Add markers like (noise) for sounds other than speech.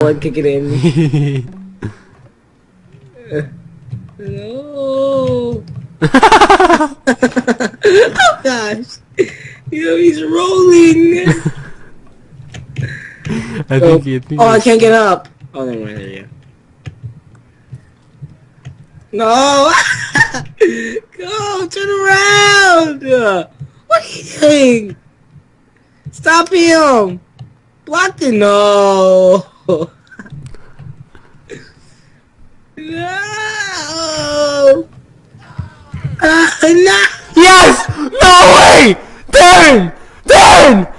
and kick it in. no. oh gosh. (laughs) You know, he's rolling. I oh, think he, I think oh, oh I can't get up. Oh, never mind. There you go. No! (laughs) Go! Turn around! What are you doing? Stop him! Block the no! No! Uh, no! Yes! No way! Darren!